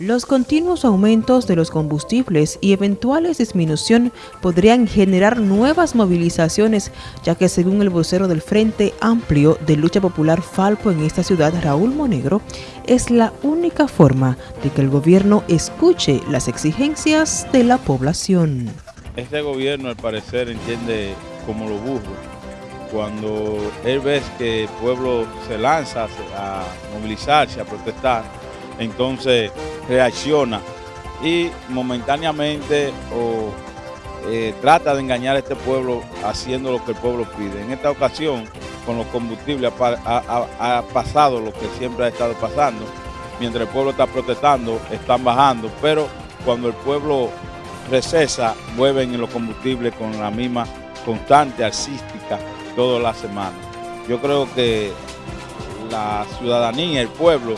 Los continuos aumentos de los combustibles y eventuales disminución podrían generar nuevas movilizaciones, ya que según el vocero del Frente Amplio de Lucha Popular Falpo en esta ciudad, Raúl Monegro, es la única forma de que el gobierno escuche las exigencias de la población. Este gobierno al parecer entiende como lo burro, cuando él ve que el pueblo se lanza a movilizarse, a protestar, entonces reacciona y momentáneamente o, eh, trata de engañar a este pueblo haciendo lo que el pueblo pide. En esta ocasión, con los combustibles ha, pasado lo que siempre ha estado pasando. Mientras el pueblo está protestando, están bajando, pero cuando el pueblo recesa, vuelven en los combustibles con la misma constante artística toda la semana. Yo creo que la ciudadanía, el pueblo,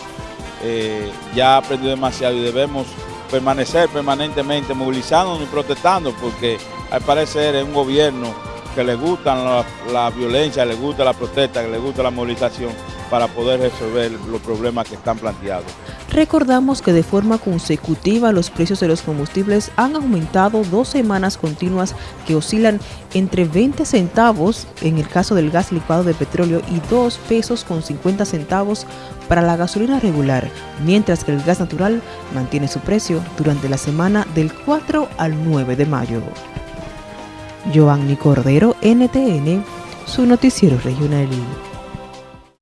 eh, ya ha aprendido demasiado y debemos permanecer permanentemente movilizándonos y protestando porque al parecer es un gobierno que le gusta la, violencia, le gusta la protesta, que le gusta la movilización para poder resolver los problemas que están planteados. Recordamos que de forma consecutiva los precios de los combustibles han aumentado dos semanas continuas que oscilan entre 20 centavos en el caso del gas licuado de petróleo y 2 pesos con 50 centavos para la gasolina regular, mientras que el gas natural mantiene su precio durante la semana del 4 al 9 de mayo. Giovanni Cordero, NTN, su noticiero regional.